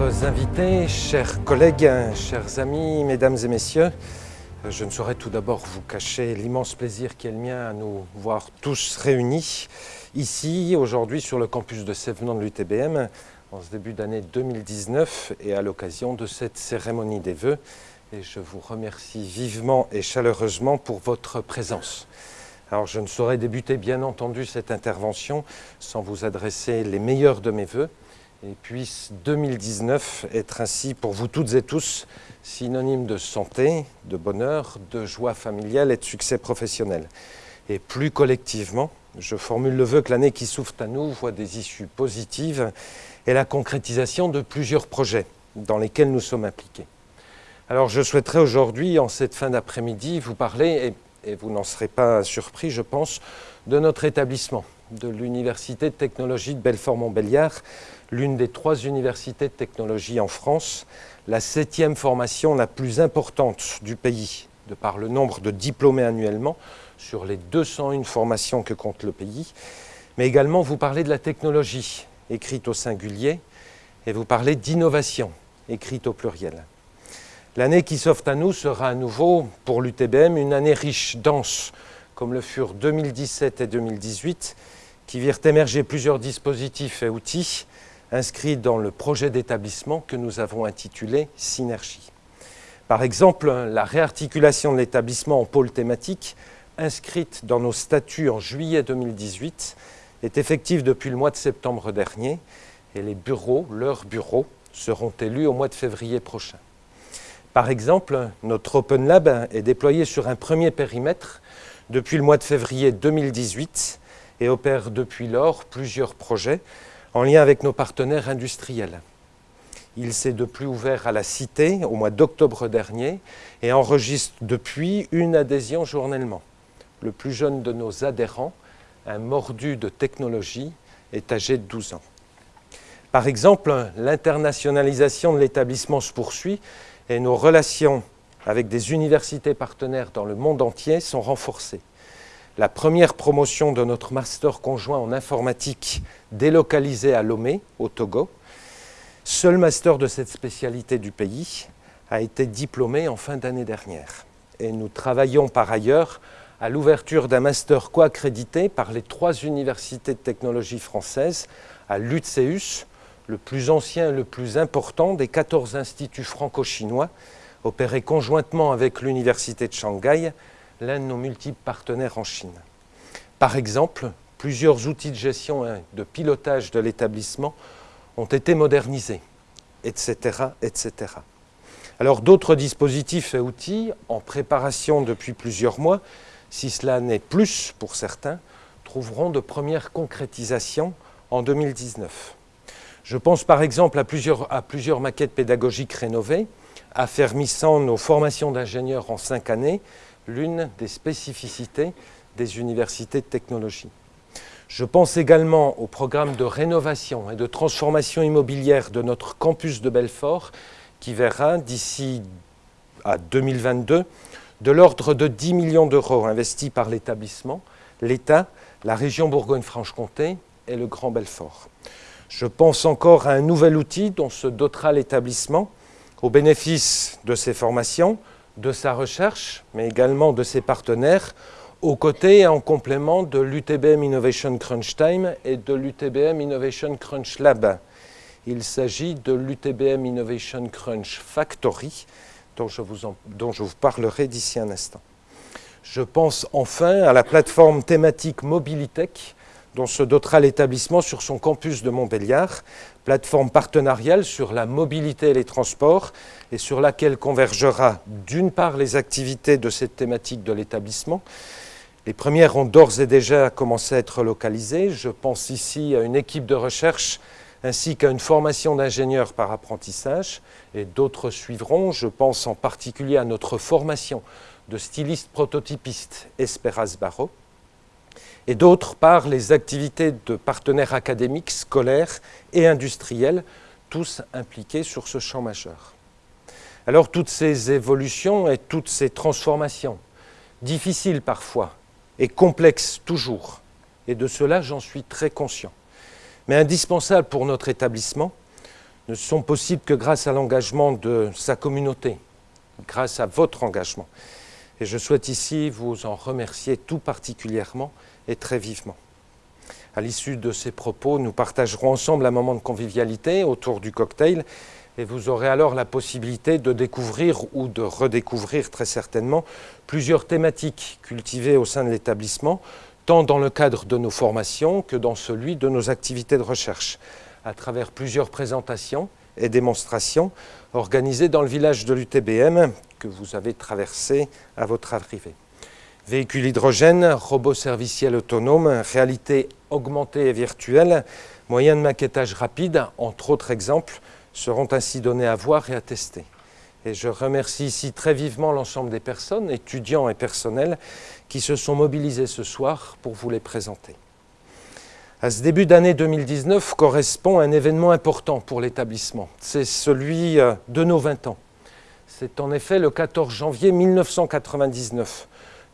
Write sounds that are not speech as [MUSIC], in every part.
Chers invités, chers collègues, chers amis, mesdames et messieurs, je ne saurais tout d'abord vous cacher l'immense plaisir qui est le mien à nous voir tous réunis ici, aujourd'hui, sur le campus de Sévenant de l'UTBM, en ce début d'année 2019 et à l'occasion de cette cérémonie des vœux. Et je vous remercie vivement et chaleureusement pour votre présence. Alors je ne saurais débuter bien entendu cette intervention sans vous adresser les meilleurs de mes vœux et puisse 2019 être ainsi pour vous toutes et tous synonyme de santé, de bonheur, de joie familiale et de succès professionnel. Et plus collectivement, je formule le vœu que l'année qui s'ouvre à nous voit des issues positives et la concrétisation de plusieurs projets dans lesquels nous sommes impliqués. Alors je souhaiterais aujourd'hui, en cette fin d'après-midi, vous parler, et, et vous n'en serez pas surpris je pense, de notre établissement, de l'Université de technologie de Belfort-Montbéliard, l'une des trois universités de technologie en France, la septième formation la plus importante du pays, de par le nombre de diplômés annuellement, sur les 201 formations que compte le pays, mais également vous parlez de la technologie, écrite au singulier, et vous parlez d'innovation, écrite au pluriel. L'année qui s'offre à nous sera à nouveau, pour l'UTBM, une année riche, dense, comme le furent 2017 et 2018, qui virent émerger plusieurs dispositifs et outils inscrits dans le projet d'établissement que nous avons intitulé Synergie. Par exemple, la réarticulation de l'établissement en pôle thématique, inscrite dans nos statuts en juillet 2018, est effective depuis le mois de septembre dernier et les bureaux, leurs bureaux, seront élus au mois de février prochain. Par exemple, notre Open Lab est déployé sur un premier périmètre depuis le mois de février 2018 et opère depuis lors plusieurs projets en lien avec nos partenaires industriels. Il s'est de plus ouvert à la Cité au mois d'octobre dernier et enregistre depuis une adhésion journellement. Le plus jeune de nos adhérents, un mordu de technologie, est âgé de 12 ans. Par exemple, l'internationalisation de l'établissement se poursuit et nos relations avec des universités partenaires dans le monde entier sont renforcées la première promotion de notre master conjoint en informatique délocalisé à Lomé, au Togo. Seul master de cette spécialité du pays a été diplômé en fin d'année dernière. Et nous travaillons par ailleurs à l'ouverture d'un master co-accrédité par les trois universités de technologie françaises à l'UTSEUS, le plus ancien et le plus important des 14 instituts franco-chinois opérés conjointement avec l'université de Shanghai l'un de nos multiples partenaires en Chine. Par exemple, plusieurs outils de gestion et de pilotage de l'établissement ont été modernisés, etc. etc. Alors d'autres dispositifs et outils en préparation depuis plusieurs mois, si cela n'est plus pour certains, trouveront de premières concrétisations en 2019. Je pense par exemple à plusieurs, à plusieurs maquettes pédagogiques rénovées, affermissant nos formations d'ingénieurs en cinq années l'une des spécificités des universités de technologie. Je pense également au programme de rénovation et de transformation immobilière de notre campus de Belfort qui verra d'ici à 2022 de l'ordre de 10 millions d'euros investis par l'établissement, l'État, la région Bourgogne-Franche-Comté et le Grand Belfort. Je pense encore à un nouvel outil dont se dotera l'établissement au bénéfice de ces formations, de sa recherche, mais également de ses partenaires, aux côtés et en complément de l'UTBM Innovation Crunch Time et de l'UTBM Innovation Crunch Lab. Il s'agit de l'UTBM Innovation Crunch Factory, dont je vous, parlerai d'ici un instant. Je pense enfin à la plateforme thématique Mobilitech, dont se dotera l'établissement sur son campus de Montbéliard, plateforme partenariale sur la mobilité et les transports et sur laquelle convergera d'une part les activités de cette thématique de l'établissement. Les premières ont d'ores et déjà commencé à être localisées. Je pense ici à une équipe de recherche ainsi qu'à une formation d'ingénieurs par apprentissage et d'autres suivront. Je pense en particulier à notre formation de styliste prototypiste Esperas Barreau et d'autre part les activités de partenaires académiques, scolaires et industriels, tous impliqués sur ce champ majeur. Alors toutes ces évolutions et toutes ces transformations, difficiles parfois et complexes toujours, et de cela j'en suis très conscient, mais indispensables pour notre établissement, ne sont possibles que grâce à l'engagement de sa communauté, grâce à votre engagement. Et je souhaite ici vous en remercier tout particulièrement et très vivement. À l'issue de ces propos, nous partagerons ensemble un moment de convivialité autour du cocktail et vous aurez alors la possibilité de découvrir ou de redécouvrir très certainement plusieurs thématiques cultivées au sein de l'établissement, tant dans le cadre de nos formations que dans celui de nos activités de recherche, à travers plusieurs présentations et démonstrations organisées dans le village de l'UTBM que vous avez traversé à votre arrivée. Véhicules hydrogène, robots serviciels autonomes, réalité augmentée et virtuelle, moyens de maquettage rapide, entre autres exemples, seront ainsi donnés à voir et à tester. Et je remercie ici très vivement l'ensemble des personnes, étudiants et personnels, qui se sont mobilisés ce soir pour vous les présenter. À ce début d'année 2019 correspond un événement important pour l'établissement. C'est celui euh, de nos 20 ans. C'est en effet le 14 janvier 1999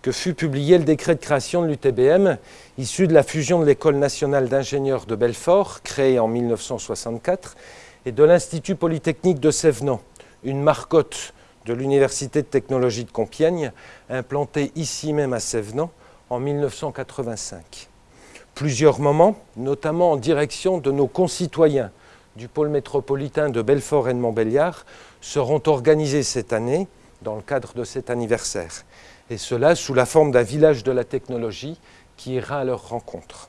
que fut publié le décret de création de l'UTBM, issu de la fusion de l'École nationale d'ingénieurs de Belfort, créée en 1964, et de l'Institut polytechnique de Sévenant, une marcotte de l'Université de technologie de Compiègne, implantée ici même à Sévenant en 1985 plusieurs moments, notamment en direction de nos concitoyens du pôle métropolitain de Belfort et de Montbéliard, seront organisés cette année dans le cadre de cet anniversaire. Et cela sous la forme d'un village de la technologie qui ira à leur rencontre.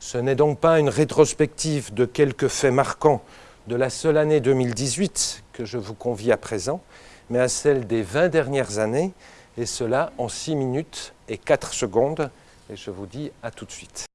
Ce n'est donc pas une rétrospective de quelques faits marquants de la seule année 2018 que je vous convie à présent, mais à celle des 20 dernières années, et cela en 6 minutes et 4 secondes. Et je vous dis à tout de suite.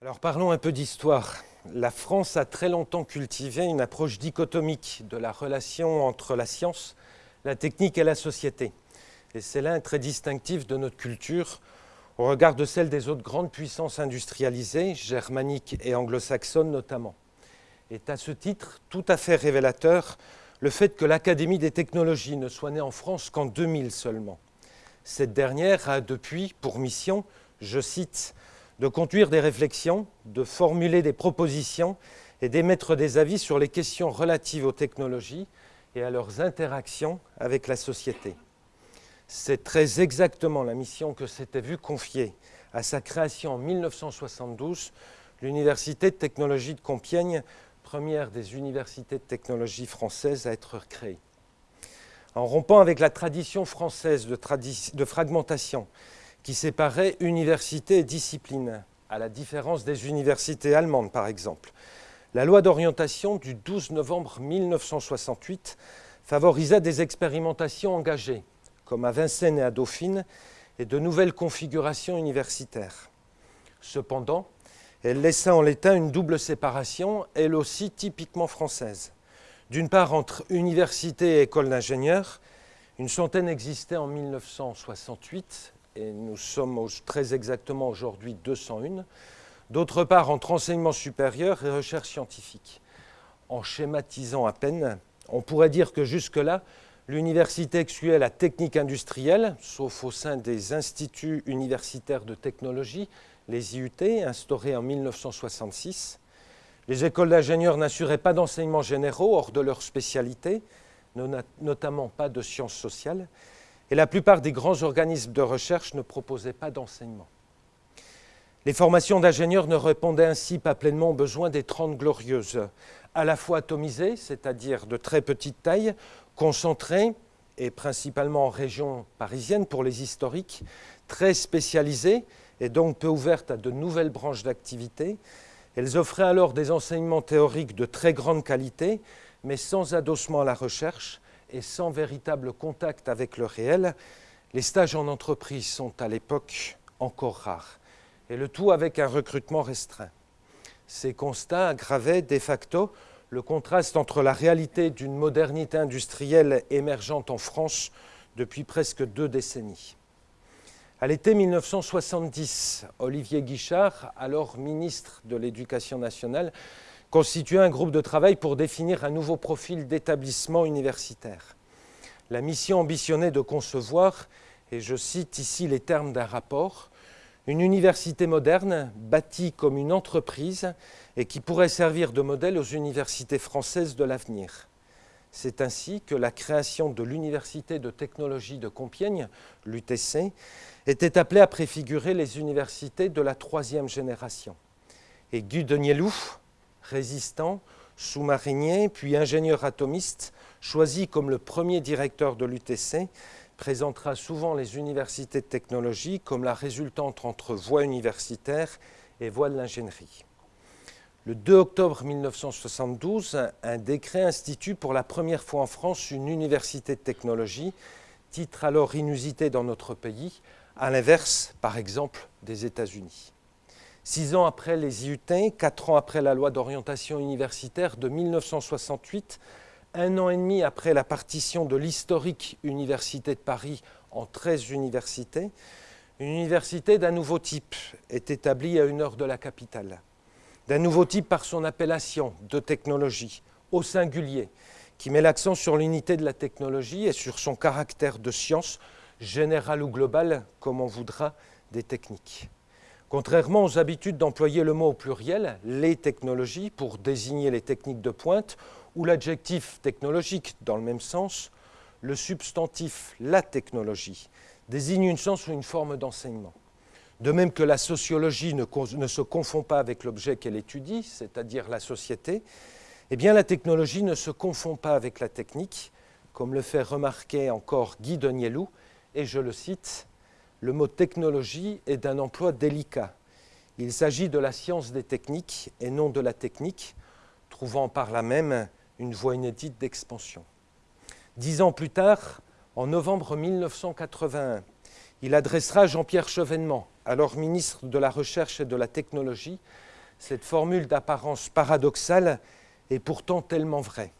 Alors parlons un peu d'histoire. La France a très longtemps cultivé une approche dichotomique de la relation entre la science, la technique et la société. Et c'est là un trait distinctif de notre culture au regard de celle des autres grandes puissances industrialisées, germaniques et anglo-saxonnes notamment. Est à ce titre tout à fait révélateur le fait que l'Académie des technologies ne soit née en France qu'en 2000 seulement. Cette dernière a depuis pour mission, je cite, de conduire des réflexions, de formuler des propositions et d'émettre des avis sur les questions relatives aux technologies et à leurs interactions avec la société. C'est très exactement la mission que s'était vue confier à sa création en 1972 l'Université de technologie de Compiègne, première des universités de technologie françaises à être créée. En rompant avec la tradition française de, de fragmentation qui séparait université et discipline, à la différence des universités allemandes par exemple, la loi d'orientation du 12 novembre 1968 favorisa des expérimentations engagées comme à Vincennes et à Dauphine, et de nouvelles configurations universitaires. Cependant, elle laissa en l'état une double séparation, elle aussi typiquement française. D'une part, entre université et école d'ingénieurs, une centaine existait en 1968, et nous sommes très exactement aujourd'hui 201. D'autre part, entre enseignement supérieur et recherche scientifique. En schématisant à peine, on pourrait dire que jusque-là, L'université excluait la technique industrielle, sauf au sein des instituts universitaires de technologie, les IUT, instaurés en 1966. Les écoles d'ingénieurs n'assuraient pas d'enseignements généraux hors de leur spécialité, notamment pas de sciences sociales, et la plupart des grands organismes de recherche ne proposaient pas d'enseignement. Les formations d'ingénieurs ne répondaient ainsi pas pleinement aux besoins des Trente Glorieuses, à la fois atomisées, c'est-à-dire de très petite taille, concentrées et principalement en région parisienne pour les historiques, très spécialisées et donc peu ouvertes à de nouvelles branches d'activité. Elles offraient alors des enseignements théoriques de très grande qualité, mais sans adossement à la recherche et sans véritable contact avec le réel. Les stages en entreprise sont à l'époque encore rares, et le tout avec un recrutement restreint. Ces constats aggravaient de facto le contraste entre la réalité d'une modernité industrielle émergente en France depuis presque deux décennies. À l'été 1970, Olivier Guichard, alors ministre de l'Éducation nationale, constituait un groupe de travail pour définir un nouveau profil d'établissement universitaire. La mission ambitionnait de concevoir, et je cite ici les termes d'un rapport, une université moderne bâtie comme une entreprise et qui pourrait servir de modèle aux universités françaises de l'avenir. C'est ainsi que la création de l'Université de technologie de Compiègne, l'UTC, était appelée à préfigurer les universités de la troisième génération. Et Guy Denielou, résistant, sous-marinier, puis ingénieur atomiste, choisi comme le premier directeur de l'UTC, présentera souvent les universités de technologie comme la résultante entre voie universitaire et voie de l'ingénierie. Le 2 octobre 1972, un décret institue pour la première fois en France une université de technologie, titre alors inusité dans notre pays, à l'inverse, par exemple, des États-Unis. Six ans après les IUT, quatre ans après la loi d'orientation universitaire de 1968, un an et demi après la partition de l'historique Université de Paris en 13 universités, une université d'un nouveau type est établie à une heure de la capitale. D'un nouveau type par son appellation de technologie, au singulier, qui met l'accent sur l'unité de la technologie et sur son caractère de science, générale ou globale, comme on voudra, des techniques. Contrairement aux habitudes d'employer le mot au pluriel, les technologies, pour désigner les techniques de pointe, ou l'adjectif technologique dans le même sens, le substantif la technologie désigne une sens ou une forme d'enseignement. De même que la sociologie ne, se confond pas avec l'objet qu'elle étudie, c'est-à-dire la société, eh la technologie ne se confond pas avec la technique, comme le fait remarquer encore Guy Denielou, et je le cite, le mot technologie est d'un emploi délicat. Il s'agit de la science des techniques et non de la technique, trouvant par là même une voie inédite d'expansion. Dix ans plus tard, en novembre 1981, il adressera Jean-Pierre Chevènement, alors ministre de la Recherche et de la Technologie, Cette formule d'apparence paradoxale est pourtant tellement vraie.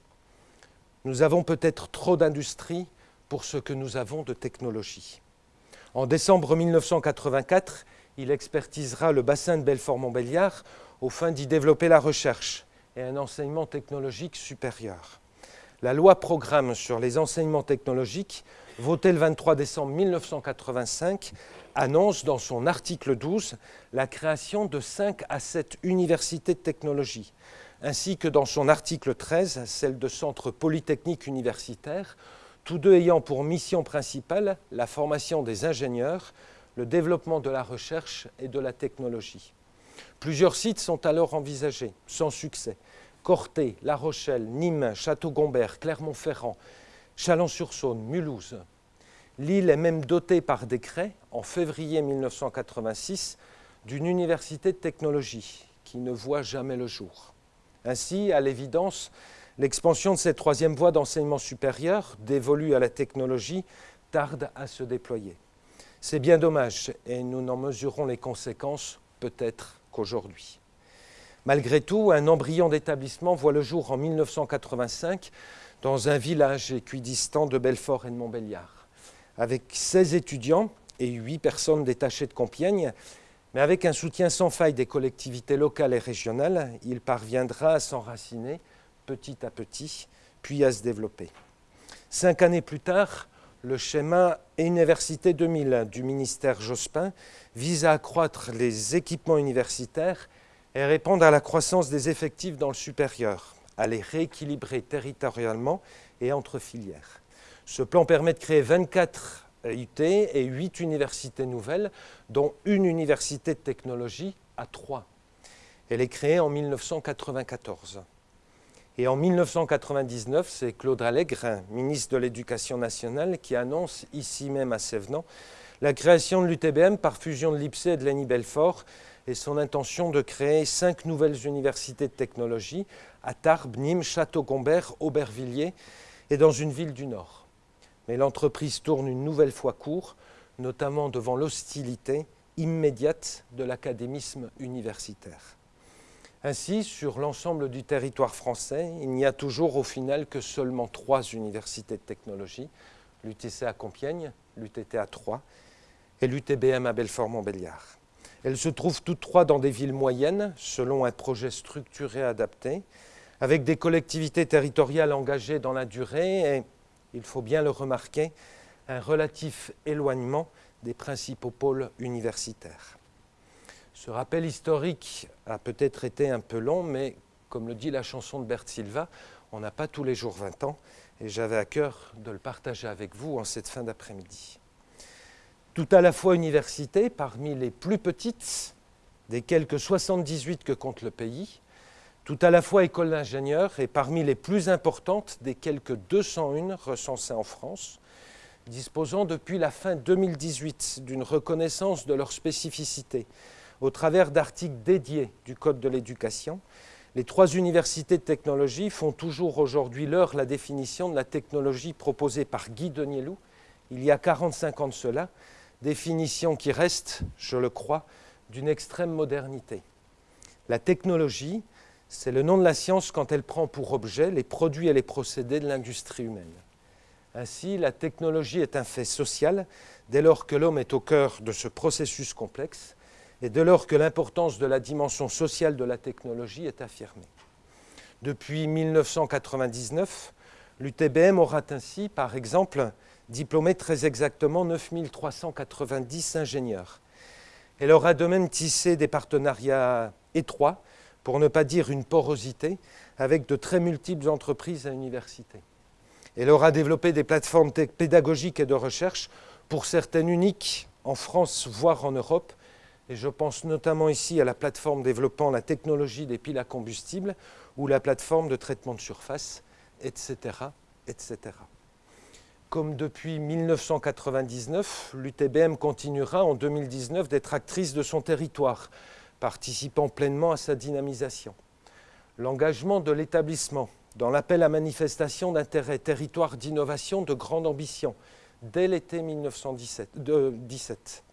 Nous avons peut-être trop d'industrie pour ce que nous avons de technologie. En décembre 1984, il expertisera le bassin de Belfort-Montbéliard aux fins d'y développer la recherche et un enseignement technologique supérieur. La loi programme sur les enseignements technologiques, votée le 23 décembre 1985, annonce dans son article 12 la création de 5 à 7 universités de technologie, ainsi que dans son article 13 celle de centres polytechniques universitaires, tous deux ayant pour mission principale la formation des ingénieurs, le développement de la recherche et de la technologie. Plusieurs sites sont alors envisagés, sans succès. Corté, La Rochelle, Nîmes, Château-Gombert, Clermont-Ferrand, Chalon-sur-Saône, Mulhouse. L'île est même dotée par décret, en février 1986, d'une université de technologie qui ne voit jamais le jour. Ainsi, à l'évidence, l'expansion de cette troisième voie d'enseignement supérieur, dévolue à la technologie, tarde à se déployer. C'est bien dommage et nous n'en mesurons les conséquences peut-être qu'aujourd'hui. Malgré tout, un embryon d'établissement voit le jour en 1985 dans un village équidistant de Belfort et de Montbéliard. Avec 16 étudiants et 8 personnes détachées de Compiègne, mais avec un soutien sans faille des collectivités locales et régionales, il parviendra à s'enraciner petit à petit, puis à se développer. Cinq années plus tard, le schéma Université 2000 du ministère Jospin vise à accroître les équipements universitaires et répondre à la croissance des effectifs dans le supérieur, à les rééquilibrer territorialement et entre filières. Ce plan permet de créer 24 UT et 8 universités nouvelles, dont une université de technologie à 3. Elle est créée en 1994. Et en 1999, c'est Claude Allègre, ministre de l'Éducation nationale, qui annonce ici même à Sévenant la création de l'UTBM par fusion de l'IPSE et de l'ENI Belfort et son intention de créer cinq nouvelles universités de technologie à Tarbes, Nîmes, Château-Gombert, Aubervilliers et dans une ville du Nord. Mais l'entreprise tourne une nouvelle fois court, notamment devant l'hostilité immédiate de l'académisme universitaire. Ainsi, sur l'ensemble du territoire français, il n'y a toujours au final que seulement trois universités de technologie, l'UTC à Compiègne, l'UTT à Troyes et l'UTBM à Belfort-Montbéliard. Elles se trouvent toutes trois dans des villes moyennes, selon un projet structuré adapté, avec des collectivités territoriales engagées dans la durée et, il faut bien le remarquer, un relatif éloignement des principaux pôles universitaires. Ce rappel historique a peut-être été un peu long, mais comme le dit la chanson de Bert Silva, on n'a pas tous les jours 20 ans, et j'avais à cœur de le partager avec vous en cette fin d'après-midi. Tout à la fois université, parmi les plus petites des quelques 78 que compte le pays, tout à la fois école d'ingénieurs et parmi les plus importantes des quelques 201 recensées en France, disposant depuis la fin 2018 d'une reconnaissance de leur spécificité au travers d'articles dédiés du Code de l'éducation, les trois universités de technologie font toujours aujourd'hui l'heure la définition de la technologie proposée par Guy Denielou il y a 45 ans de cela, définition qui reste, je le crois, d'une extrême modernité. La technologie, c'est le nom de la science quand elle prend pour objet les produits et les procédés de l'industrie humaine. Ainsi, la technologie est un fait social dès lors que l'homme est au cœur de ce processus complexe et dès lors que l'importance de la dimension sociale de la technologie est affirmée. Depuis 1999, l'UTBM aura ainsi, par exemple, diplômé très exactement 9390 ingénieurs. Elle aura de même tissé des partenariats étroits, pour ne pas dire une porosité, avec de très multiples entreprises à universités. Elle aura développé des plateformes pédagogiques et de recherche, pour certaines uniques en France, voire en Europe, et je pense notamment ici à la plateforme développant la technologie des piles à combustible ou la plateforme de traitement de surface, etc. etc. Comme depuis 1999, l'UTBM continuera en 2019 d'être actrice de son territoire, participant pleinement à sa dynamisation. L'engagement de l'établissement dans l'appel à manifestation d'intérêt territoire d'innovation de grande ambition dès l'été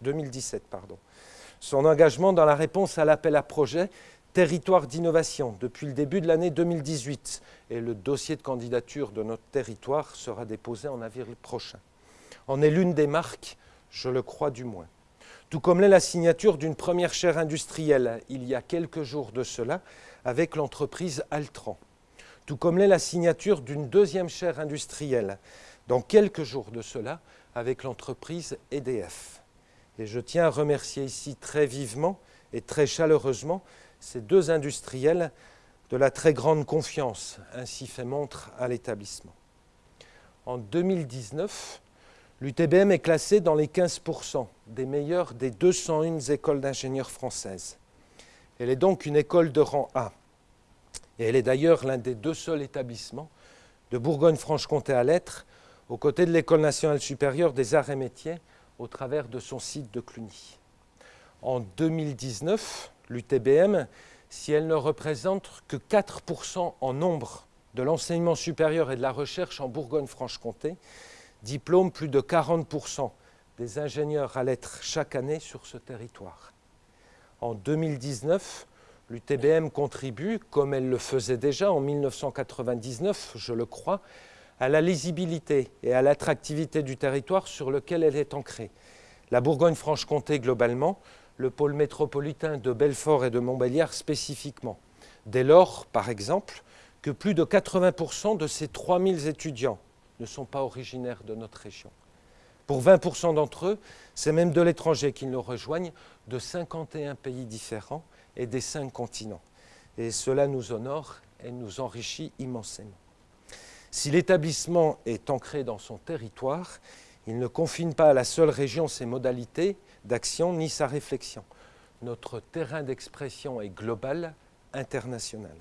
2017. Pardon. Son engagement dans la réponse à l'appel à projet territoire d'innovation depuis le début de l'année 2018 et le dossier de candidature de notre territoire sera déposé en avril prochain. En est l'une des marques, je le crois du moins. Tout comme l'est la signature d'une première chaire industrielle il y a quelques jours de cela avec l'entreprise Altran. Tout comme l'est la signature d'une deuxième chaire industrielle dans quelques jours de cela avec l'entreprise EDF. Et je tiens à remercier ici très vivement et très chaleureusement ces deux industriels de la très grande confiance ainsi fait montre à l'établissement. En 2019, l'UTBM est classée dans les 15% des meilleures des 201 écoles d'ingénieurs françaises. Elle est donc une école de rang A. Et elle est d'ailleurs l'un des deux seuls établissements de Bourgogne-Franche-Comté à l'être, aux côtés de l'École nationale supérieure des arts et métiers, au travers de son site de Cluny. En 2019, l'UTBM, si elle ne représente que 4% en nombre de l'enseignement supérieur et de la recherche en Bourgogne-Franche-Comté, diplôme plus de 40% des ingénieurs à lettres chaque année sur ce territoire. En 2019, l'UTBM contribue, comme elle le faisait déjà en 1999, je le crois, à la lisibilité et à l'attractivité du territoire sur lequel elle est ancrée. La Bourgogne-Franche-Comté globalement, le pôle métropolitain de Belfort et de Montbéliard spécifiquement. Dès lors, par exemple, que plus de 80% de ces 3000 étudiants ne sont pas originaires de notre région. Pour 20% d'entre eux, c'est même de l'étranger qu'ils nous rejoignent, de 51 pays différents et des cinq continents. Et cela nous honore et nous enrichit immensément. Si l'établissement est ancré dans son territoire, il ne confine pas à la seule région ses modalités d'action ni sa réflexion. Notre terrain d'expression est global, international.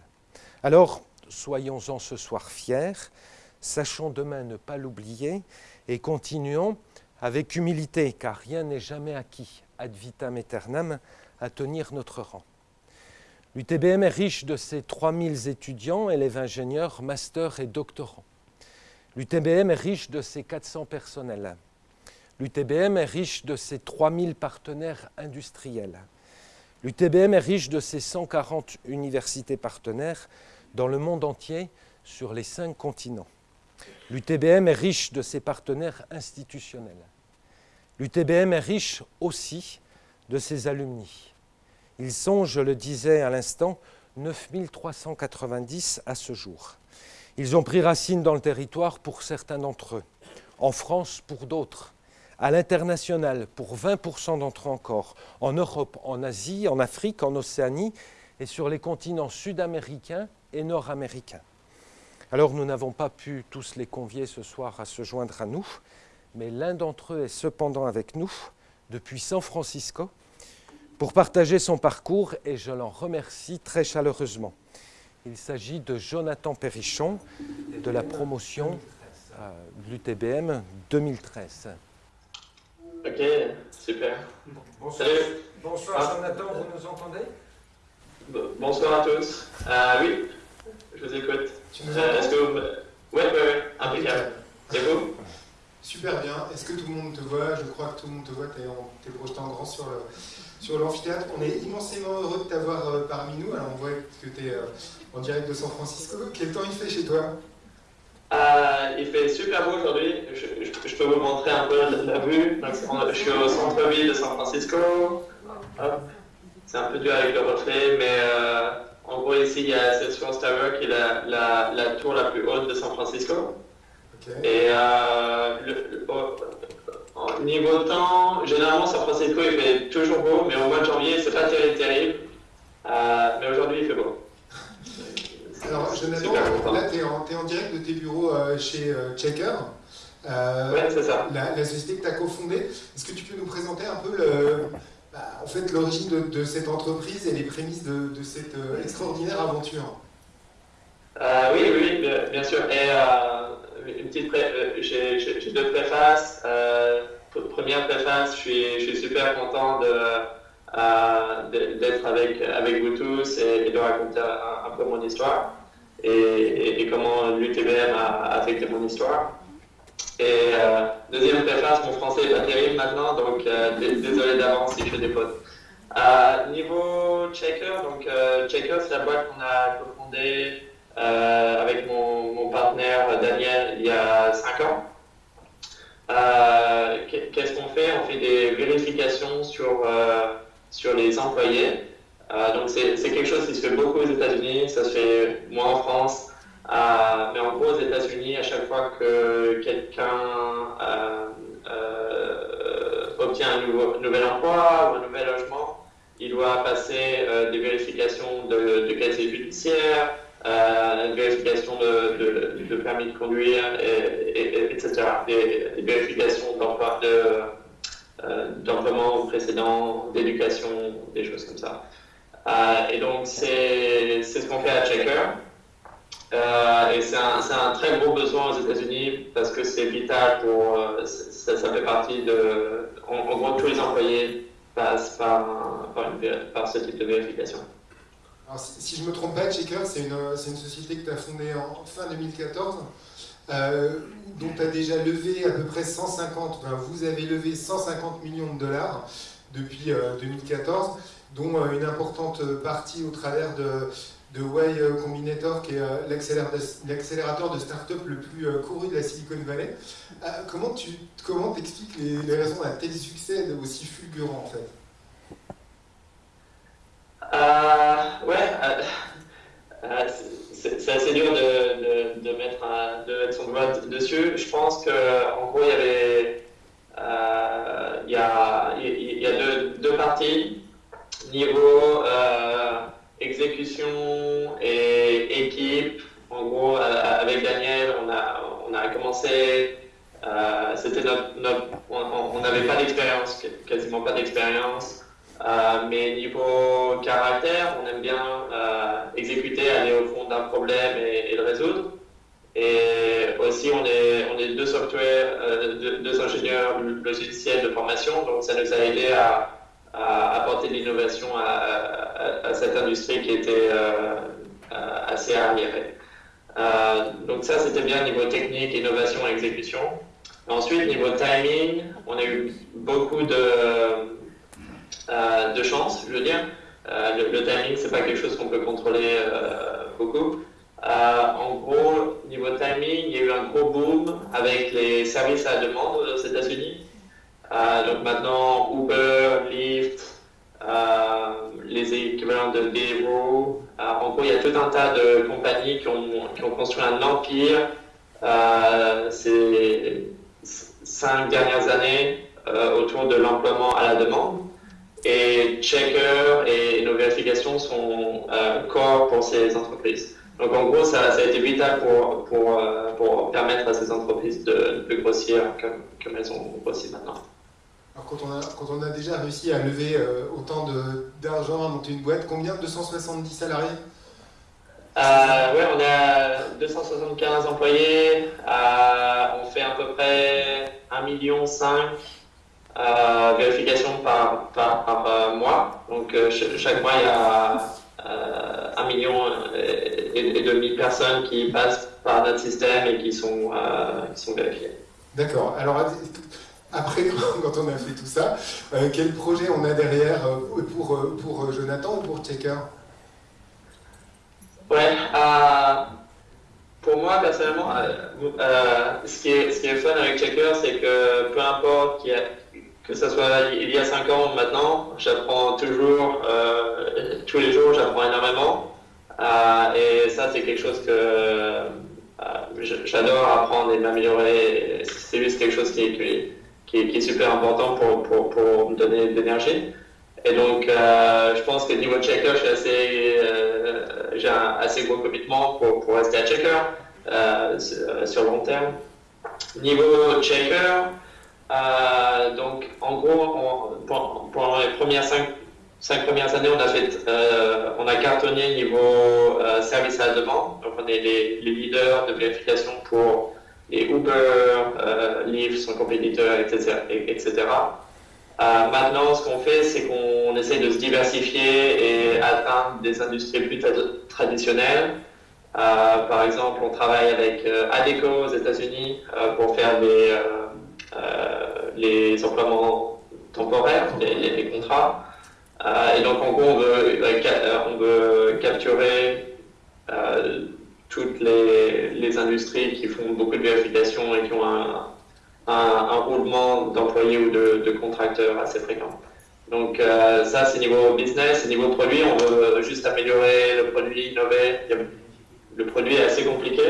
Alors, soyons-en ce soir fiers, sachons demain ne pas l'oublier et continuons avec humilité, car rien n'est jamais acquis, ad vitam aeternam, à tenir notre rang. L'UTBM est riche de ses 3000 étudiants, élèves ingénieurs, masters et doctorants. L'UTBM est riche de ses 400 personnels. L'UTBM est riche de ses 3000 partenaires industriels. L'UTBM est riche de ses 140 universités partenaires dans le monde entier sur les cinq continents. L'UTBM est riche de ses partenaires institutionnels. L'UTBM est riche aussi de ses alumni. Ils sont, je le disais à l'instant, 9390 à ce jour. Ils ont pris racine dans le territoire pour certains d'entre eux, en France pour d'autres, à l'international pour 20% d'entre eux encore, en Europe, en Asie, en Afrique, en Océanie et sur les continents sud-américains et nord-américains. Alors nous n'avons pas pu tous les convier ce soir à se joindre à nous, mais l'un d'entre eux est cependant avec nous depuis San Francisco pour partager son parcours et je l'en remercie très chaleureusement. Il s'agit de Jonathan Perrichon de la promotion euh, de l'UTBM 2013. Ok, super. Bonsoir, Bonsoir ah. Jonathan, vous nous entendez? Bonsoir à tous. Euh, oui, je vous écoute. Tu nous euh, Est-ce que vous... Oui, oui, oui, impeccable. C'est vous? Super bien. Est-ce que tout le monde te voit? Je crois que tout le monde te voit. Tu es, es en grand sur le, sur l'amphithéâtre. On est immensément heureux de t'avoir euh, parmi nous. Alors on voit que tu es euh, en direct de San Francisco. Quel temps il fait chez toi? Euh, Il fait super beau aujourd'hui. Je, peux vous montrer un peu la, vue. je suis au centre-ville de San Francisco. C'est un peu dur avec le reflet, mais en gros ici il y a Salesforce Tower qui est la, la, tour la plus haute de San Francisco. Et le, Niveau temps, généralement San Francisco il fait toujours beau, mais au mois de janvier c'est pas terrible, terrible. Euh, mais aujourd'hui il fait beau. Alors Jonathan, là tu es, es, en direct de tes bureaux euh, chez euh, Checker. oui, c'est ça. La, société que tu as cofondée. Est-ce que tu peux nous présenter un peu le, bah, en fait, l'origine de, de, cette entreprise et les prémices de, de cette extraordinaire aventure? Oui, oui, bien, bien sûr. Et une petite j'ai deux préfaces première préface, je suis, je suis super content euh, d'être avec, avec vous tous et, de raconter un, peu mon histoire et, comment l'UTBM a affecté mon histoire. Et euh, deuxième préface, mon français est pas terrible maintenant, donc euh, désolé d'avance si je fais des fautes. niveau Checker, donc Checker, c'est la boîte qu'on a cofondée avec mon, partenaire Daniel il y a 5 ans. Qu'est-ce qu'on fait? On fait des vérifications sur, sur les employés. donc c'est quelque chose qui se fait beaucoup aux États-Unis, ça se fait moins en France. Euh, mais en gros, aux États-Unis, à chaque fois que quelqu'un euh, euh, obtient un nouvel emploi ou un nouvel logement, il doit passer des vérifications de, de qualité judiciaire, une vérification de, permis de conduire, et, etc. Des, vérifications d'emploi, d'emploiement précédent, d'éducation, des choses comme ça. et donc, c'est ce qu'on fait à Checker. Euh, et c'est un, un, très gros besoin aux États-Unis parce que c'est vital pour. Euh, ça, fait partie de. En, gros, tous les employés passent par, par, ce type de vérification. Si, je ne me trompe pas, Checker, c'est une, une, société que tu as fondée en fin 2014, euh, dont tu as déjà levé à peu près 150, enfin, vous avez levé 150 millions de dollars depuis 2014, dont une importante partie au travers de, euh, Combinator, qui est euh, l'accélérateur de start-up le plus euh, couru de la Silicon Valley. comment tu comment t'expliques les, raisons d'un tel succès aussi fulgurant en fait? Ouais, c'est assez dur de, de, mettre, de, mettre, son doigt dessus. Je pense qu'en gros, il y avait y a, y a deux, deux parties. Niveau exécution et équipe. En gros, euh, avec Daniel, on a, on a commencé. Euh, c'était notre, on n'avait pas d'expérience, quasiment pas d'expérience. Euh, mais niveau caractère, on aime bien exécuter, aller au fond d'un problème et, le résoudre. Et aussi, on est, on est deux software, deux, deux, ingénieurs logiciels de formation, donc ça nous a aidé à, à apporter de l'innovation à, cette industrie qui était euh, euh, assez arriérée. Euh, donc ça, c'était bien niveau technique, innovation exécution. Ensuite, niveau timing, on a eu beaucoup de, de chance, je veux dire. Le, timing, c'est pas quelque chose qu'on peut contrôler beaucoup. en gros, niveau timing, il y a eu un gros boom avec les services à la demande aux États-Unis. Euh, donc maintenant, Uber, Lyft, euh, les équivalents de Deliveroo. Euh, en gros, il y a tout un tas de compagnies qui ont, construit un empire ces cinq dernières années autour de l'emploiement à la demande. Et Checker et nos vérifications sont corps pour ces entreprises. Donc en gros, ça, ça a été vital pour, pour, pour, permettre à ces entreprises de, de grossir comme, comme elles ont grossi maintenant. Alors quand on, a, quand on a déjà réussi à lever euh, autant d'argent, à monter une boîte, combien? 270 salariés? Euh, Oui, on a 275 employés, euh, on fait à peu près 1,5 million euh, vérifications par, par, mois. Donc chaque mois, il y a 1 million et, demi de personnes qui passent par notre système et qui sont, qui sont vérifiées. D'accord. Alors après, [LAUGHS] quand on a fait tout ça, euh, quel projet on a derrière euh, pour, euh, pour Jonathan ou pour Checker? Ouais, pour moi personnellement, ce, qui est, ce qui est fun avec Checker, c'est que peu importe que ce soit il y a 5 ans ou maintenant, j'apprends toujours, tous les jours, j'apprends énormément. et ça, c'est quelque chose que j'adore apprendre et m'améliorer. C'est juste quelque chose qui est, qui est, super important pour, pour, pour me donner de l'énergie. Et donc, euh, je pense que niveau checker, euh, j'ai un assez gros commitment pour, pour rester à checker euh, sur le long terme. Niveau checker, donc en gros, pendant les premières cinq, premières années, on a fait, on a cartonné niveau service à la demande. Donc, on est les, les leaders de vérification pour et Uber, euh, Lyft, son compétiteur, etc. etc. Euh, maintenant, ce qu'on fait, c'est qu'on essaie de se diversifier et atteindre des industries plus traditionnelles. Euh, par exemple, on travaille avec euh, ADECO aux États-Unis euh, pour faire les, les emploiements temporaires, les, contrats. et donc, en gros, on veut, on veut capturer toutes les, les, industries qui font beaucoup de vérifications et qui ont un, un, roulement d'employés ou de, de, contracteurs assez fréquent. Donc ça, c'est niveau business. Niveau produit, on veut juste améliorer le produit, innover. Le produit est assez compliqué.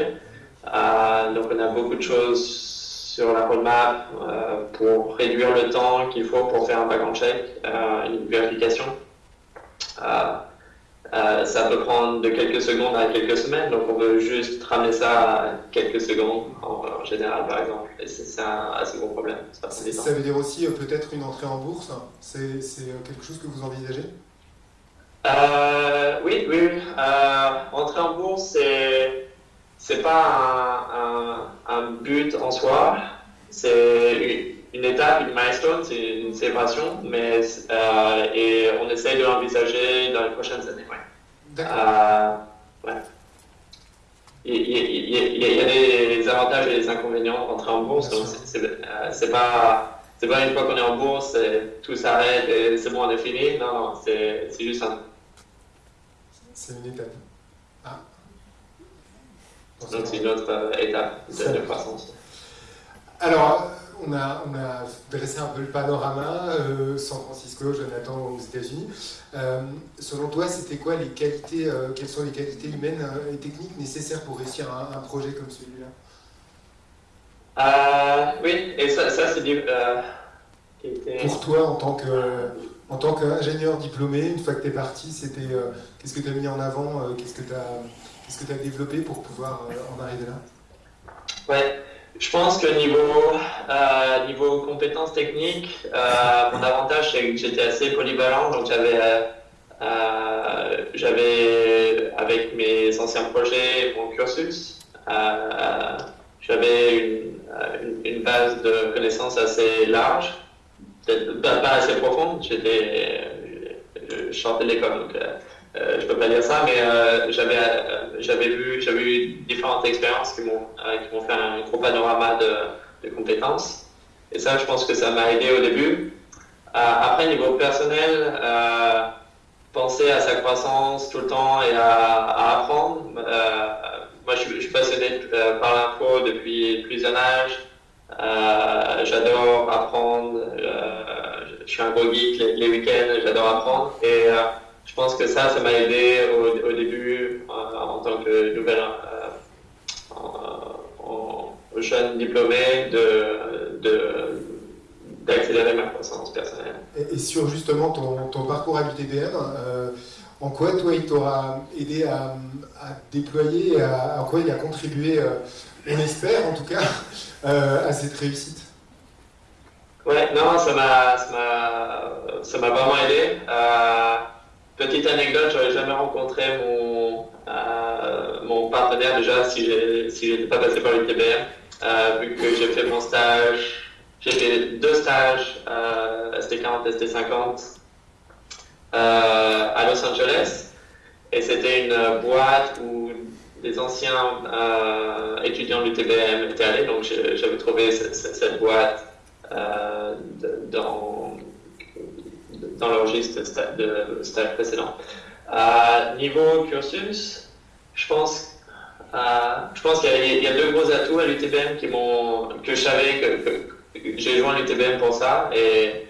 donc on a beaucoup de choses sur la roadmap euh, pour réduire le temps qu'il faut pour faire un background check, euh, une vérification. Euh, ça peut prendre de quelques secondes à quelques semaines, donc on veut juste ramener ça à quelques secondes en, général, par exemple. Et c'est un assez gros problème. Ça, ça veut dire aussi peut-être une entrée en bourse C'est quelque chose que vous envisagez? Oui, oui. entrer en bourse, c'est c'est pas un, un, but en soi, c'est une étape, une milestone, c'est une célébration, mais euh, et on essaye de l'envisager dans les prochaines années. Ouais. D'accord. Euh, ouais. Il, il, y a des avantages et des inconvénients d'entrer en bourse, donc c'est euh, pas c'est pas une fois qu'on est en bourse, tout s'arrête et c'est bon, on est fini. Non, non, c'est juste un. C'est une étape. Donc c'est une autre euh, étape de, croissance. Alors, on a, on a, dressé un peu le panorama, euh, San Francisco, Jonathan aux États-Unis. Euh, selon toi, c'était quoi les qualités, quelles sont les qualités humaines et techniques nécessaires pour réussir un, projet comme celui-là? Oui, et ça, ça c'est Pour toi, en tant que en tant qu'ingénieur diplômé, une fois que tu es parti, c'était qu'est-ce que tu as mis en avant, qu'est-ce que tu as Qu'est-ce que tu as développé pour pouvoir euh, en arriver là? Ouais, je pense que niveau, euh, niveau compétences techniques, euh, mon avantage c'est que j'étais assez polyvalent, donc j'avais, j'avais avec mes anciens projets mon cursus, j'avais une, une, base de connaissances assez large, peut-être pas, assez profonde, j'étais, je, sortais de l'école, donc euh, je peux pas dire ça, mais euh, j'avais euh, j'avais vu j'avais eu différentes expériences qui m'ont qui m'ont fait un gros panorama de, compétences. Et ça, je pense que ça m'a aidé au début. après, niveau personnel, penser à sa croissance tout le temps et à, apprendre. moi, je, suis passionné par l'info depuis plus jeune âge. j'adore apprendre. je suis un gros geek les, week-ends. J'adore apprendre et pense que ça, ça m'a aidé au, début euh, en tant que nouvelle euh, jeune diplômé de, d'accélérer ma croissance personnelle. Et, sur justement ton, ton parcours à l'UTBM, euh, en quoi toi il t'aura aidé à, déployer, à, en quoi il a contribué, on espère en tout cas, [LAUGHS] à cette réussite? Ouais, non, ça m'a, ça m'a, vraiment aidé. Petite anecdote, j'aurais jamais rencontré mon, euh, mon partenaire déjà si je n'étais pas passé par l'UTBM, euh, vu que j'ai fait mon stage, j'ai fait deux stages, euh, ST40, ST50, euh, à Los Angeles, et c'était une boîte où des anciens étudiants de l'UTBM étaient allés, donc j'avais trouvé cette boîte dans dans le registre de stage précédent. Euh, niveau cursus, je pense, euh, je pense qu'il y, a deux gros atouts à l'UTBM que je savais que, j'ai joint l'UTBM pour ça et,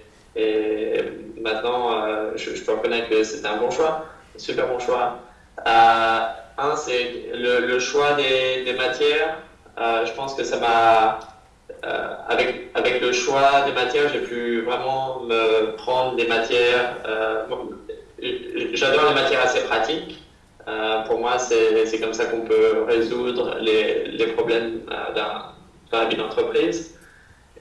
maintenant euh, je, peux reconnaître que c'était un bon choix, un super bon choix. un, c'est le, choix des matières. je pense que ça m'a euh, avec, avec le choix des matières, j'ai pu vraiment me prendre des matières. Euh, j'adore les matières assez pratiques. Euh, pour moi, c'est comme ça qu'on peut résoudre les, les problèmes dans la vie d'entreprise.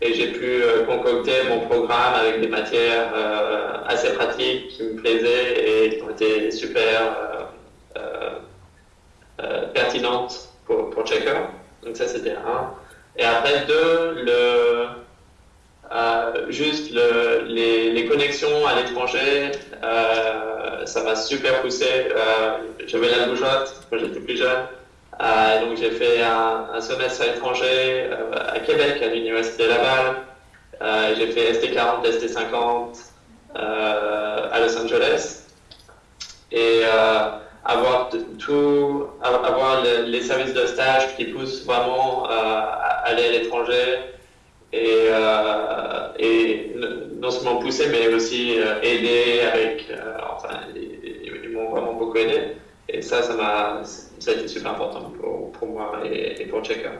Et j'ai pu concocter mon programme avec des matières assez pratiques qui me plaisaient et qui ont été super pertinentes pour, pour Checker. Donc ça, c'était un. Et après, deux, euh, juste le, les, connexions à l'étranger, euh, ça m'a super poussé. Euh, J'avais la bougeotte quand j'étais plus jeune. Donc j'ai fait un, un, semestre à l'étranger à Québec, à l'Université Laval. j'ai fait ST40, ST50. à Los Angeles. Et avoir tout, avoir les services de stage qui poussent vraiment à aller à l'étranger et, et non seulement pousser, mais aussi aider avec, enfin, ils, m'ont vraiment beaucoup aidé. Et ça, ça m'a, ça a été super important pour, pour moi et, pour Checker.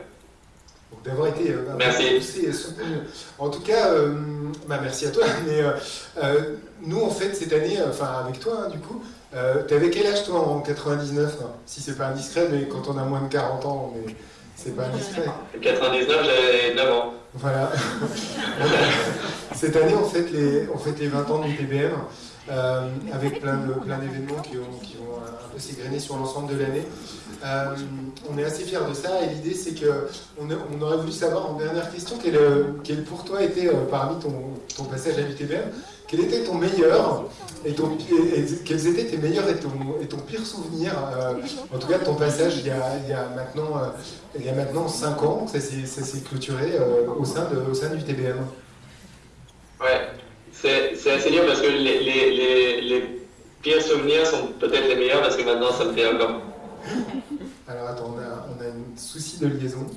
D'avoir été euh, merci. et soutenu. En tout cas, euh, bah, merci à toi. [LAUGHS] Mais euh, nous, en fait, cette année, enfin avec toi, hein, du coup, tu avais quel âge toi en 99 hein Si c'est pas indiscret, mais quand on a moins de 40 ans, mais c'est pas indiscret. 99, j'avais 9 ans. Voilà. cette année, on fête les, on fête les 20 ans du TBM. Euh, avec plein d'événements qui, qui, vont un peu s'égrener sur l'ensemble de l'année. Euh, on est assez fiers de ça et l'idée c'est qu'on on aurait voulu savoir en dernière question quel, quel pour toi était euh, parmi ton, ton, passage à l'UTBM, quel était ton meilleur et, ton, quels étaient tes meilleurs et ton, et ton pire souvenir, en tout cas de ton passage il y a, il y a maintenant, il y a maintenant 5 ans, ça s'est clôturé au sein, de, au sein du TBM. Ouais, c'est assez dur parce que les, les, les, pires souvenirs sont peut-être les meilleurs parce que maintenant ça me fait encore. Alors attends, on a, on a un souci de liaison.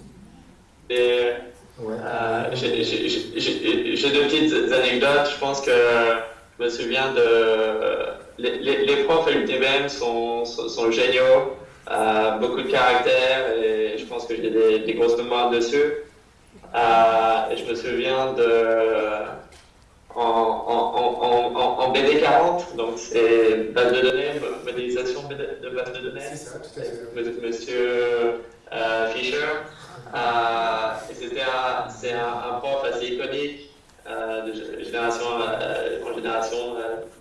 Et euh, j'ai deux petites anecdotes. Je pense que je me souviens de. Les, les, profs à l'UTBM sont, sont, géniaux, euh, beaucoup de caractère et je pense que j'ai des, des, grosses mémoires dessus. Euh, et je me souviens de en, en, BD40, donc c'est base de données, modélisation de base de données. C'est ça, tout à fait. Monsieur Fischer. Euh, c'était un, c'est un, prof assez iconique euh, de génération en génération.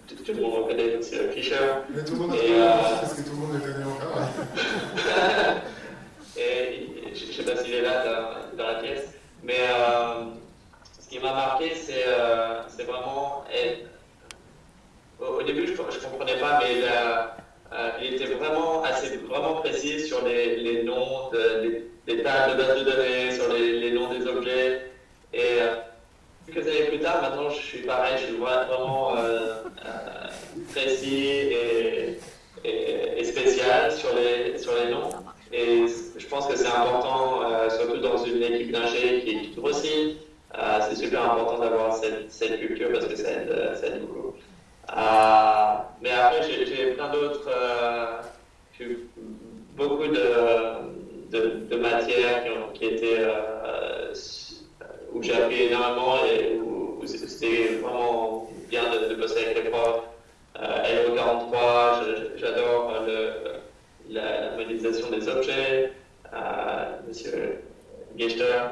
Tout, le monde connaît Monsieur Fischer. Mais tout le monde connaît parce que tout le monde le connaît encore. Et je ne sais pas s'il est là dans, dans la pièce, mais ce qui m'a marqué, c'est euh, vraiment. au, début, je ne comprenais pas, mais euh, il était vraiment assez vraiment précis sur les, les noms de, des, tables de base de données, sur les, les noms des objets. Et euh, quelques années plus tard, maintenant, je suis pareil, je vois vraiment précis et, et, spécial sur les, sur les noms. Et je pense que c'est important, surtout dans une équipe d'ingé qui, qui grossit. Euh, c'est super important d'avoir cette, cette, culture parce que ça aide, ça aide beaucoup. Euh, mais après, j'ai plein d'autres, euh, beaucoup de, de, de, matières qui, ont, qui étaient, où j'ai appris énormément et où, c'était vraiment bien de, bosser avec les profs. LO 43, j'adore la, modélisation des objets. Monsieur Gechter.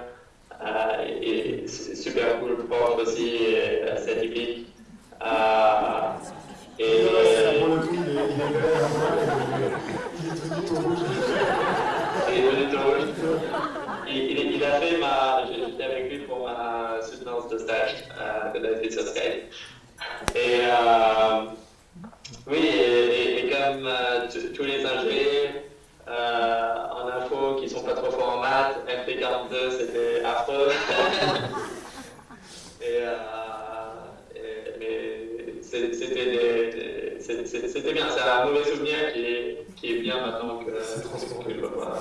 Euh, et c'est super cool prof aussi, assez atypique. Euh, et pour le coup, il est, il est il est devenu tout rouge. Il est devenu tout rouge. Il, il, a fait ma. J'étais avec lui pour ma soutenance de stage euh, de la sur Skype. Et euh, oui, et, et, et comme euh, tous les ingénieurs, euh, en info qui sont pas trop forts en maths. MP42, c'était affreux. et, euh, mais c'était bien. C'est un mauvais souvenir qui est, qui est bien maintenant que, que je vois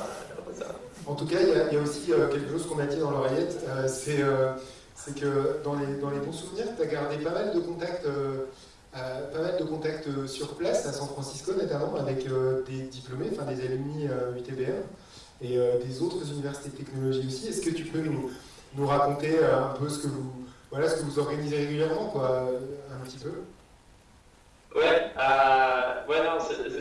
ça. En tout cas, il y, a, il y a aussi euh, quelque chose qu'on a dit l'oreillette, euh, c'est que dans les, dans les bons souvenirs, tu as gardé pas mal de contacts euh, pas mal de contacts euh, sur place, à San Francisco notamment, avec euh, des diplômés, enfin des alumni UTBM et des autres universités de technologie aussi. Est-ce que tu peux nous, raconter un peu ce que vous, organisez régulièrement, quoi, un petit peu? Ouais, ouais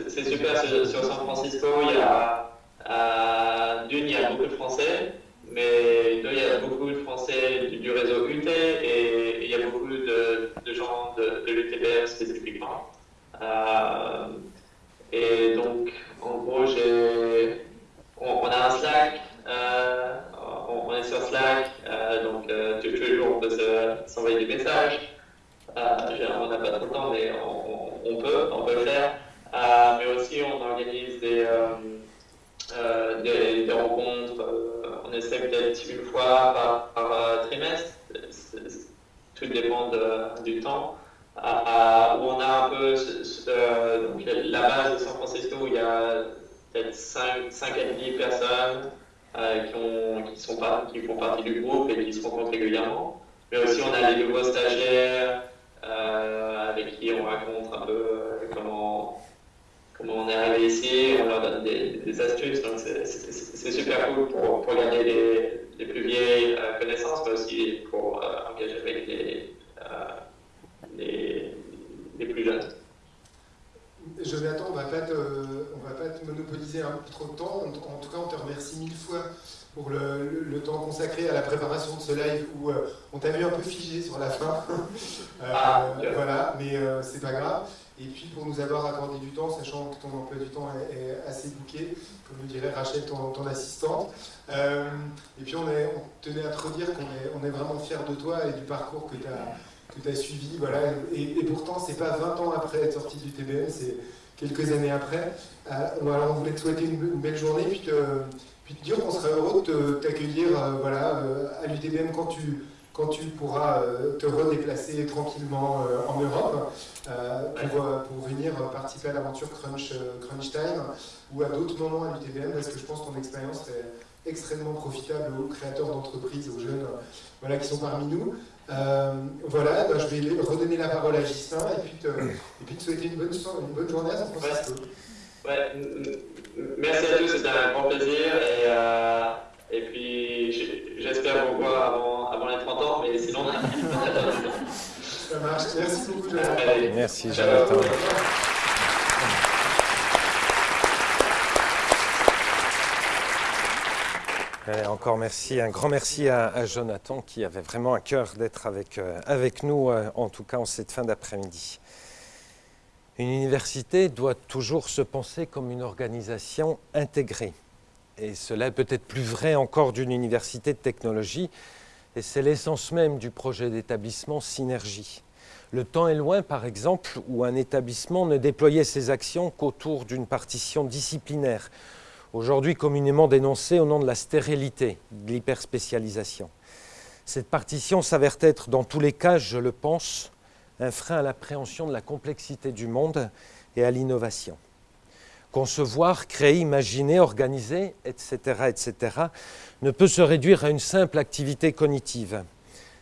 c'est super. Sur, San Francisco, il y a d'une, il y a beaucoup de Français, mais il y a beaucoup de Français du, réseau UT et il y a beaucoup de, gens de, de l'UTBR spécifiquement. Euh, et donc, en gros, j'ai, on, a un Slack, euh, on, est sur Slack, euh, donc tous les jours on peut s'envoyer des messages. on n'a pas trop de temps, mais on, on, peut, on peut le faire. mais aussi, on organise des, des, des, rencontres, on essaie peut-être une fois par, par trimestre tout dépend du temps. où on a un peu la base de San Francisco où il y a peut-être 5, 5 à 10 personnes qui, ont, qui, sont qui font partie du groupe et qui se rencontrent régulièrement. Mais aussi, on a les nouveaux stagiaires avec qui on raconte un peu comment comment on est arrivé ici, on leur donne des, astuces, donc c'est super cool pour, pour garder les, les, plus vieilles euh, connaissances, mais aussi pour euh, engager avec les, euh, les, les, plus jeunes. Jonathan, on ne va pas te monopoliser un peu trop de temps. En, tout cas, on te remercie mille fois pour le, le, temps consacré à la préparation de ce live où on t'a vu un peu figé sur la fin. [LAUGHS] ah, voilà, mais c'est pas grave et puis pour nous avoir accordé du temps, sachant que ton emploi du temps est, assez bouqué, comme le dirait Rachel, ton, assistante. Euh, et puis on, tenait à te redire qu'on est, vraiment fiers de toi et du parcours que tu as, suivi. Voilà. Et, et pourtant, c'est pas 20 ans après être sorti du TBM, c'est quelques années après. Euh, on voulait te souhaiter une, belle journée, puis te, puis dire qu'on serait heureux de t'accueillir euh, à l'UTBM quand tu quand tu pourras euh, te redéplacer tranquillement euh, en Europe euh, pour, pour, venir participer à l'aventure Crunch, Crunch Time ou à d'autres moments à l'UTBM parce que je pense que ton expérience est extrêmement profitable aux créateurs d'entreprises, aux jeunes voilà, qui sont parmi nous. voilà, bah, je vais redonner la parole à Justin et puis te, et puis te souhaiter une bonne, une bonne journée à San Francisco. Ouais. Merci à tous, c'était un grand plaisir. Et, et puis j'espère vous voir avant avant les 30 ans, mais sinon, [LAUGHS] Ça marche. Merci beaucoup, Jonathan. Merci, Jonathan. encore merci, un grand merci à, Jonathan qui avait vraiment à cœur d'être avec, euh, avec nous, euh, en tout cas en cette fin d'après-midi. Une université doit toujours se penser comme une organisation intégrée. Et cela est peut-être plus vrai encore d'une université de technologie, et c'est l'essence même du projet d'établissement Synergie. Le temps est loin, par exemple, où un établissement ne déployait ses actions qu'autour d'une partition disciplinaire, aujourd'hui communément dénoncée au nom de la stérilité, de l'hyperspécialisation. Cette partition s'avère être, dans tous les cas, je le pense, un frein à l'appréhension de la complexité du monde et à l'innovation concevoir, créer, imaginer, organiser, etc., etc., ne peut se réduire à une simple activité cognitive.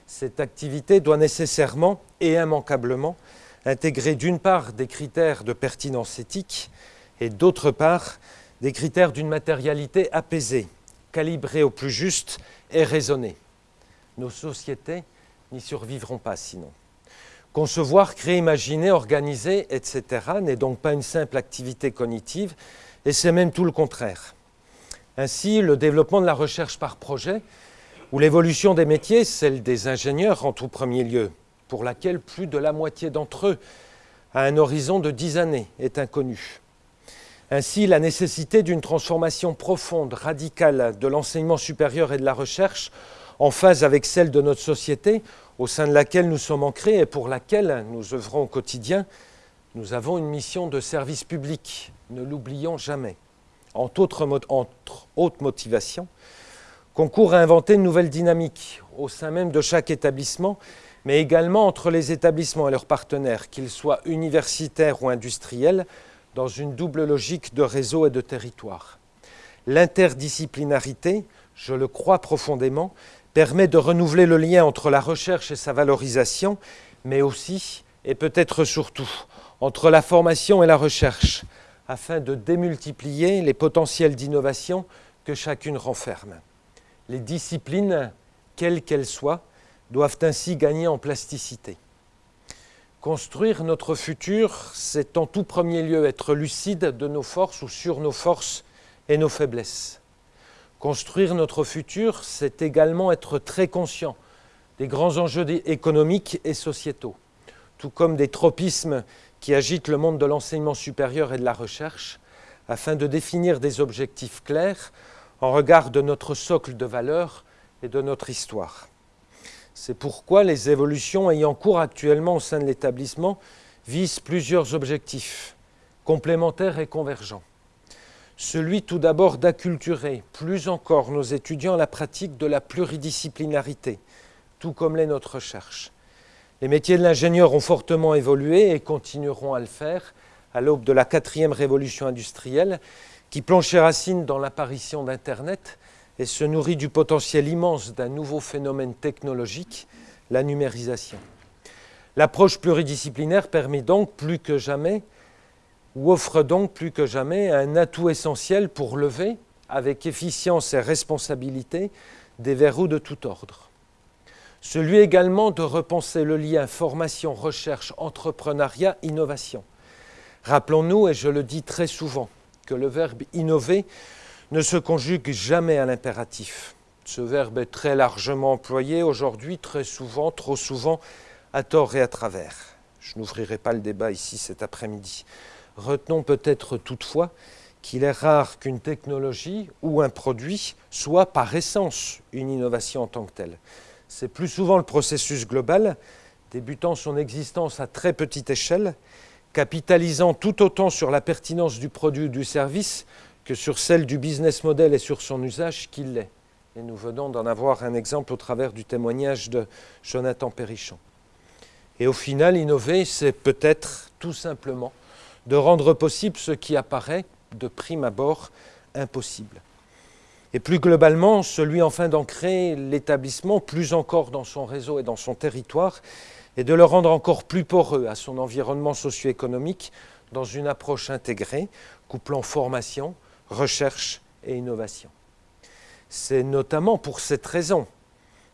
Cette activité doit nécessairement et immanquablement intégrer d'une part des critères de pertinence éthique et d'autre part des critères d'une matérialité apaisée, calibrée au plus juste et raisonnée. Nos sociétés n'y survivront pas sinon. Concevoir, créer, imaginer, organiser, etc. n'est donc pas une simple activité cognitive, et c'est même tout le contraire. Ainsi, le développement de la recherche par projet, ou l'évolution des métiers, celle des ingénieurs en tout premier lieu, pour laquelle plus de la moitié d'entre eux, à un horizon de dix années, est inconnue. Ainsi, la nécessité d'une transformation profonde, radicale de l'enseignement supérieur et de la recherche, en phase avec celle de notre société, au sein de laquelle nous sommes ancrés et pour laquelle nous œuvrons au quotidien, nous avons une mission de service public, ne l'oublions jamais. Entre autres, motivations, concourt à inventer une nouvelle dynamique au sein même de chaque établissement, mais également entre les établissements et leurs partenaires, qu'ils soient universitaires ou industriels, dans une double logique de réseau et de territoire. L'interdisciplinarité, je le crois profondément, permet de renouveler le lien entre la recherche et sa valorisation, mais aussi, et peut-être surtout, entre la formation et la recherche, afin de démultiplier les potentiels d'innovation que chacune renferme. Les disciplines, quelles qu'elles soient, doivent ainsi gagner en plasticité. Construire notre futur, c'est en tout premier lieu être lucide de nos forces ou sur nos forces et nos faiblesses. Construire notre futur, c'est également être très conscient des grands enjeux économiques et sociétaux, tout comme des tropismes qui agitent le monde de l'enseignement supérieur et de la recherche, afin de définir des objectifs clairs en regard de notre socle de valeurs et de notre histoire. C'est pourquoi les évolutions ayant cours actuellement au sein de l'établissement visent plusieurs objectifs, complémentaires et convergents celui tout d'abord d'acculturer plus encore nos étudiants à la pratique de la pluridisciplinarité, tout comme l'est notre recherche. Les métiers de l'ingénieur ont fortement évolué et continueront à le faire à l'aube de la quatrième révolution industrielle qui plonge ses racines dans l'apparition d'Internet et se nourrit du potentiel immense d'un nouveau phénomène technologique, la numérisation. L'approche pluridisciplinaire permet donc plus que jamais, offre donc plus que jamais, un atout essentiel pour lever, avec efficience et responsabilité, des verrous de tout ordre. Celui également de repenser le lien formation, recherche, entrepreneuriat, innovation. Rappelons-nous, et je le dis très souvent, que le verbe innover ne se conjugue jamais à l'impératif. Ce verbe est très largement employé aujourd'hui, très souvent, trop souvent, à tort et à travers. Je n'ouvrirai pas le débat ici cet après-midi. Retenons peut-être toutefois qu'il est rare qu'une technologie ou un produit soit par essence une innovation en tant que telle. C'est plus souvent le processus global, débutant son existence à très petite échelle, capitalisant tout autant sur la pertinence du produit ou du service que sur celle du business model et sur son usage qu'il l'est. Et nous venons d'en avoir un exemple au travers du témoignage de Jonathan Perrichon. Et au final, innover, c'est peut-être tout simplement de rendre possible ce qui apparaît de prime abord impossible. Et plus globalement, celui enfin d'ancrer l'établissement plus encore dans son réseau et dans son territoire et de le rendre encore plus poreux à son environnement socio-économique dans une approche intégrée, couplant formation, recherche et innovation. C'est notamment pour cette raison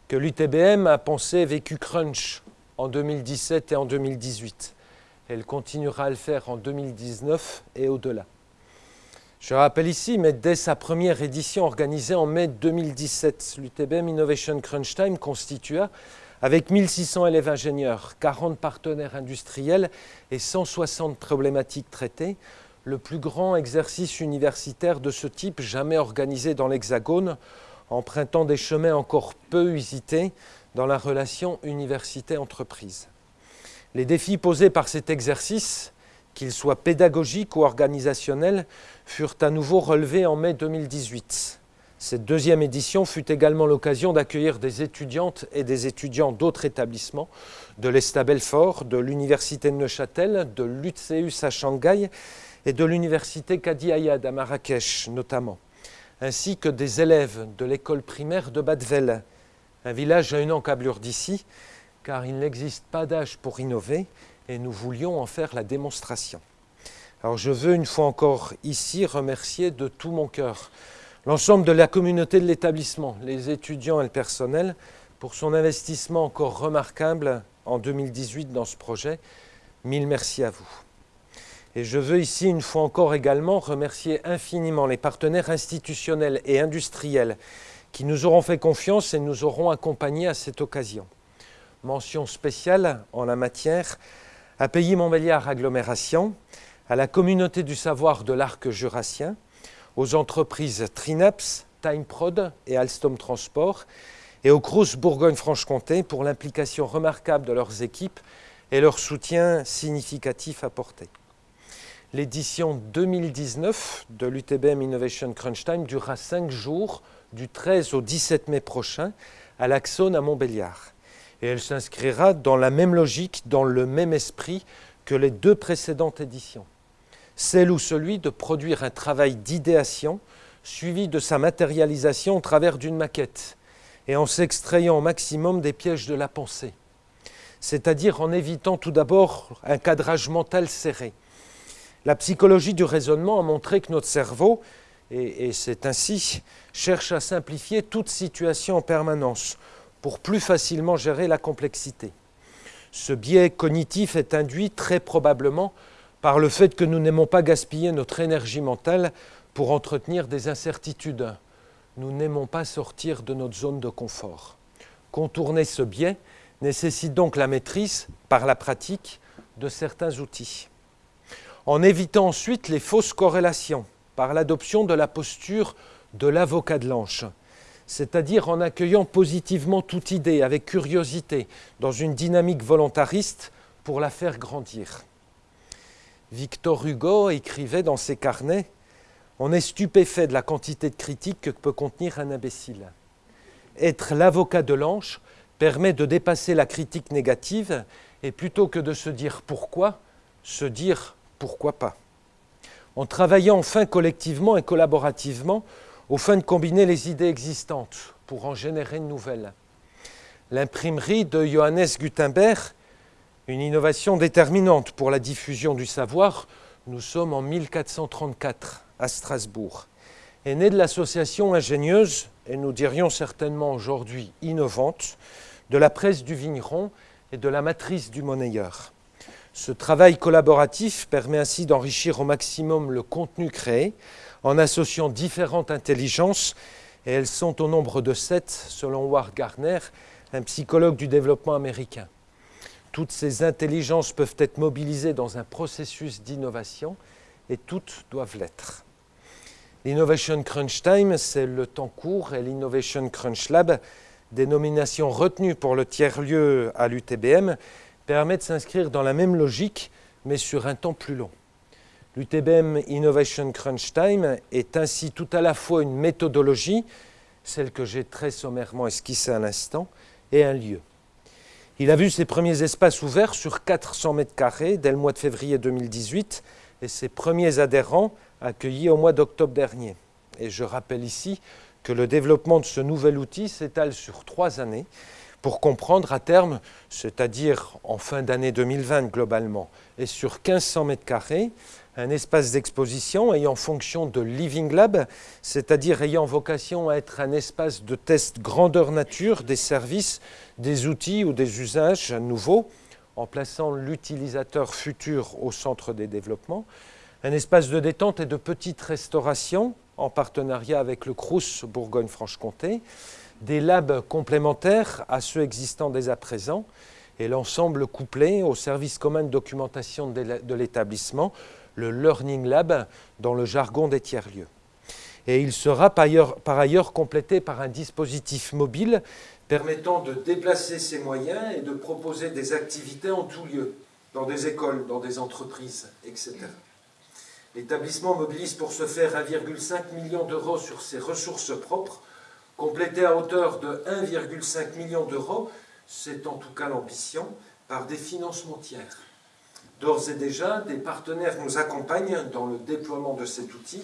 que l'UTBM a pensé vécu Crunch en 2017 et en 2018. Elle continuera à le faire en 2019 et au-delà. Je rappelle ici, mais dès sa première édition organisée en mai 2017, l'UTBM Innovation Crunch Time constitua avec 1600 élèves ingénieurs, 40 partenaires industriels et 160 problématiques traitées, le plus grand exercice universitaire de ce type jamais organisé dans l'Hexagone, empruntant des chemins encore peu usités dans la relation université-entreprise. Les défis posés par cet exercice, qu'ils soient pédagogiques ou organisationnels, furent à nouveau relevés en mai 2018. Cette deuxième édition fut également l'occasion d'accueillir des étudiantes et des étudiants d'autres établissements, de l'ESTA Belfort, de l'Université de Neuchâtel, de l'UTCEUS à Shanghai et de l'Université Kadi Ayad à Marrakech notamment, ainsi que des élèves de l'école primaire de Badvel, un village à une encablure d'ici, car il n'existe pas d'âge pour innover et nous voulions en faire la démonstration. Alors je veux une fois encore ici remercier de tout mon cœur l'ensemble de la communauté de l'établissement, les étudiants et le personnel, pour son investissement encore remarquable en 2018 dans ce projet. Mille merci à vous. Et je veux ici une fois encore également remercier infiniment les partenaires institutionnels et industriels qui nous auront fait confiance et nous auront accompagnés à cette occasion. Mention spéciale en la matière à Pays Montbéliard Agglomération, à la communauté du savoir de l'arc jurassien, aux entreprises Trinaps, TimeProd et Alstom Transport, et au Crous Bourgogne-Franche-Comté pour l'implication remarquable de leurs équipes et leur soutien significatif apporté. L'édition 2019 de l'UTBM Innovation Crunch Time durera cinq jours, du 13 au 17 mai prochain, à l'Axone à Montbéliard. Et elle s'inscrira dans la même logique, dans le même esprit que les deux précédentes éditions celle ou celui de produire un travail d'idéation suivi de sa matérialisation au travers d'une maquette et en s'extrayant au maximum des pièges de la pensée, c'est-à-dire en évitant tout d'abord un cadrage mental serré. La psychologie du raisonnement a montré que notre cerveau, et, c'est ainsi, cherche à simplifier toute situation en permanence pour plus facilement gérer la complexité. Ce biais cognitif est induit très probablement par le fait que nous n'aimons pas gaspiller notre énergie mentale pour entretenir des incertitudes. Nous n'aimons pas sortir de notre zone de confort. Contourner ce biais nécessite donc la maîtrise, par la pratique, de certains outils. En évitant ensuite les fausses corrélations, par l'adoption de la posture de l'avocat de l'ange, c'est-à-dire en accueillant positivement toute idée avec curiosité, dans une dynamique volontariste pour la faire grandir. Victor Hugo écrivait dans ses carnets On est stupéfait de la quantité de critiques que peut contenir un imbécile. Être l'avocat de l'ange permet de dépasser la critique négative et plutôt que de se dire pourquoi, se dire pourquoi pas. En travaillant enfin collectivement et collaborativement au fin de combiner les idées existantes pour en générer de nouvelles. L'imprimerie de Johannes Gutenberg, une innovation déterminante pour la diffusion du savoir, nous sommes en 1434 à Strasbourg, est née de l'association ingénieuse, et nous dirions certainement aujourd'hui innovante, de la presse du vigneron et de la matrice du monnayeur. Ce travail collaboratif permet ainsi d'enrichir au maximum le contenu créé en associant différentes intelligences, et elles sont au nombre de sept selon Ward Gardner, un psychologue du développement américain. Toutes ces intelligences peuvent être mobilisées dans un processus d'innovation et toutes doivent l'être. L'Innovation Crunch Time, c'est le temps court, et l'Innovation Crunch Lab, dénomination retenue pour le tiers-lieu à l'UTBM, permet de s'inscrire dans la même logique, mais sur un temps plus long. L'UTBM Innovation Crunch Time est ainsi tout à la fois une méthodologie, celle que j'ai très sommairement esquissée à l'instant, et un lieu. Il a vu ses premiers espaces ouverts sur 400 mètres carrés dès le mois de février 2018 et ses premiers adhérents accueillis au mois d'octobre dernier. Et je rappelle ici que le développement de ce nouvel outil s'étale sur trois années pour comprendre à terme, c'est-à-dire en fin d'année 2020 globalement, et sur 1500 mètres carrés, un espace d'exposition ayant fonction de Living Lab, c'est-à-dire ayant vocation à être un espace de test grandeur nature des services, des outils ou des usages nouveaux, en plaçant l'utilisateur futur au centre des développements, un espace de détente et de petite restauration en partenariat avec le CRUS Bourgogne-Franche-Comté, des labs complémentaires à ceux existants dès à présent, et l'ensemble couplé au service commun de documentation de l'établissement, le Learning Lab dans le jargon des tiers-lieux. Et il sera par ailleurs, complété par un dispositif mobile permettant de déplacer ses moyens et de proposer des activités en tout lieu, dans des écoles, dans des entreprises, etc. L'établissement mobilise pour ce faire 1,5 million d'euros sur ses ressources propres, complété à hauteur de 1,5 million d'euros, c'est en tout cas l'ambition, par des financements tiers. D'ores et déjà, des partenaires nous accompagnent dans le déploiement de cet outil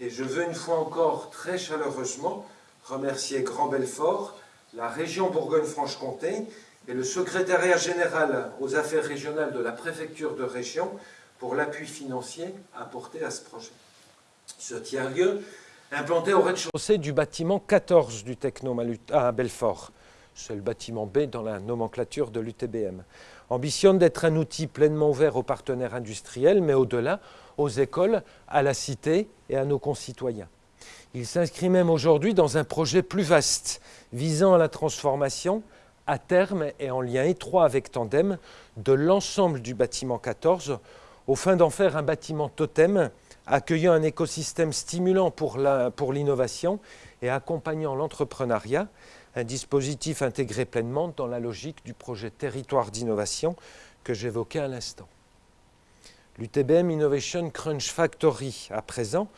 et je veux une fois encore très chaleureusement remercier Grand Belfort, la région Bourgogne-Franche-Comté et le secrétariat général aux affaires régionales de la préfecture de région pour l'appui financier apporté à ce projet. Ce tiers-lieu, implanté au rez-de-chaussée du bâtiment 14 du Technomalut à Belfort, c'est le bâtiment B dans la nomenclature de l'UTBM, ambitionne d'être un outil pleinement ouvert aux partenaires industriels, mais au-delà, aux écoles, à la cité et à nos concitoyens. Il s'inscrit même aujourd'hui dans un projet plus vaste, visant à la transformation, à terme et en lien étroit avec Tandem, de l'ensemble du bâtiment 14, au fin d'en faire un bâtiment totem, accueillant un écosystème stimulant pour l'innovation et accompagnant l'entrepreneuriat, un dispositif intégré pleinement dans la logique du projet territoire d'innovation que j'évoquais à l'instant. L'UTBM Innovation Crunch Factory, à présent,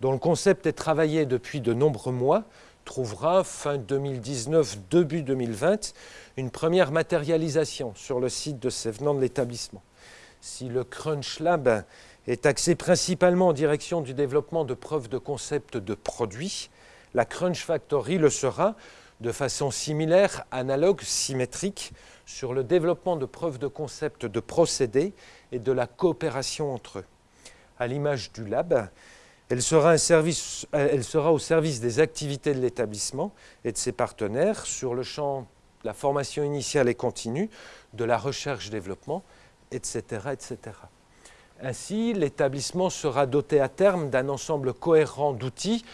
dont le concept est travaillé depuis de nombreux mois, trouvera fin 2019, début 2020, une première matérialisation sur le site de Sévenant de l'établissement. Si le Crunch Lab est axé principalement en direction du développement de preuves de concept de produits, la Crunch Factory le sera de façon similaire, analogue, symétrique, sur le développement de preuves de concept de procédés et de la coopération entre eux. À l'image du lab, elle sera, service, elle sera, au service des activités de l'établissement et de ses partenaires sur le champ de la formation initiale et continue, de la recherche-développement, etc., etc. Ainsi, l'établissement sera doté à terme d'un ensemble cohérent d'outils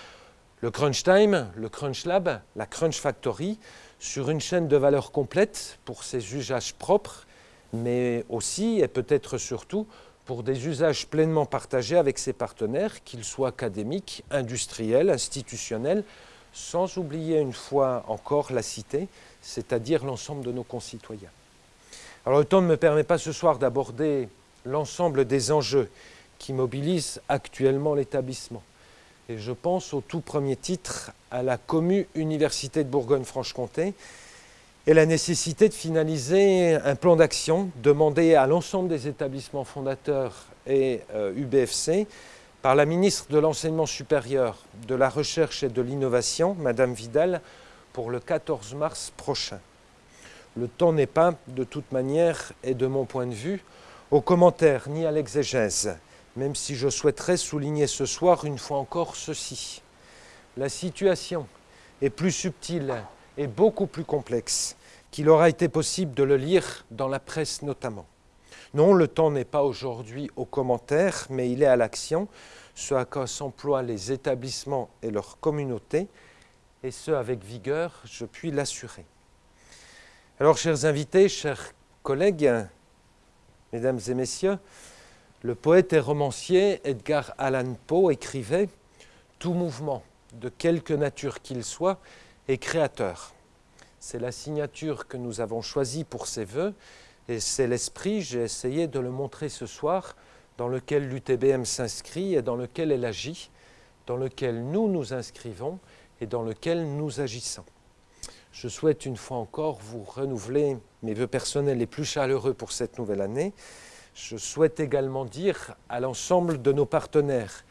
le Crunch Time, le Crunch Lab, la Crunch Factory, sur une chaîne de valeur complète pour ses usages propres, mais aussi et peut-être surtout pour des usages pleinement partagés avec ses partenaires, qu'ils soient académiques, industriels, institutionnels, sans oublier une fois encore la cité, c'est-à-dire l'ensemble de nos concitoyens. Alors le temps ne me permet pas ce soir d'aborder l'ensemble des enjeux qui mobilisent actuellement l'établissement. Et je pense au tout premier titre à la Commu Université de Bourgogne-Franche-Comté, et la nécessité de finaliser un plan d'action demandé à l'ensemble des établissements fondateurs et euh, UBFC par la ministre de l'Enseignement supérieur, de la Recherche et de l'Innovation, Madame Vidal, pour le 14 mars prochain. Le temps n'est pas, de toute manière, et de mon point de vue, aux commentaires ni à l'exégèse, même si je souhaiterais souligner ce soir une fois encore ceci. La situation est plus subtile et beaucoup plus complexe qu'il aura été possible de le lire dans la presse notamment. Non, le temps n'est pas aujourd'hui aux commentaires, mais il est à l'action, ce à quoi s'emploient les établissements et leurs communautés, et ce avec vigueur, je puis l'assurer. Alors, chers invités, chers collègues, mesdames et messieurs, le poète et romancier Edgar Allan Poe écrivait Tout mouvement, de quelque nature qu'il soit, est créateur. C'est la signature que nous avons choisie pour ces vœux et c'est l'esprit, j'ai essayé de le montrer ce soir, dans lequel l'UTBM s'inscrit et dans lequel elle agit, dans lequel nous nous inscrivons et dans lequel nous agissons. Je souhaite une fois encore vous renouveler mes vœux personnels les plus chaleureux pour cette nouvelle année. Je souhaite également dire à l'ensemble de nos partenaires,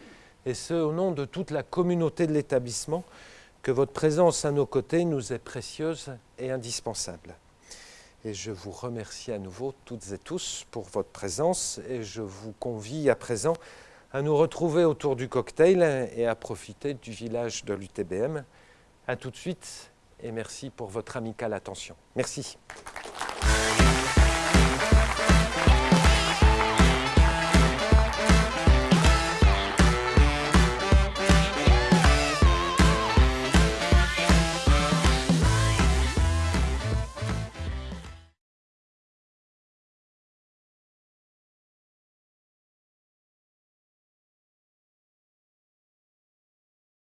et ce au nom de toute la communauté de l'établissement, que votre présence à nos côtés nous est précieuse et indispensable. Et je vous remercie à nouveau toutes et tous pour votre présence et je vous convie à présent à nous retrouver autour du cocktail et à profiter du village de l'UTBM. A tout de suite et merci pour votre amicale attention. Merci.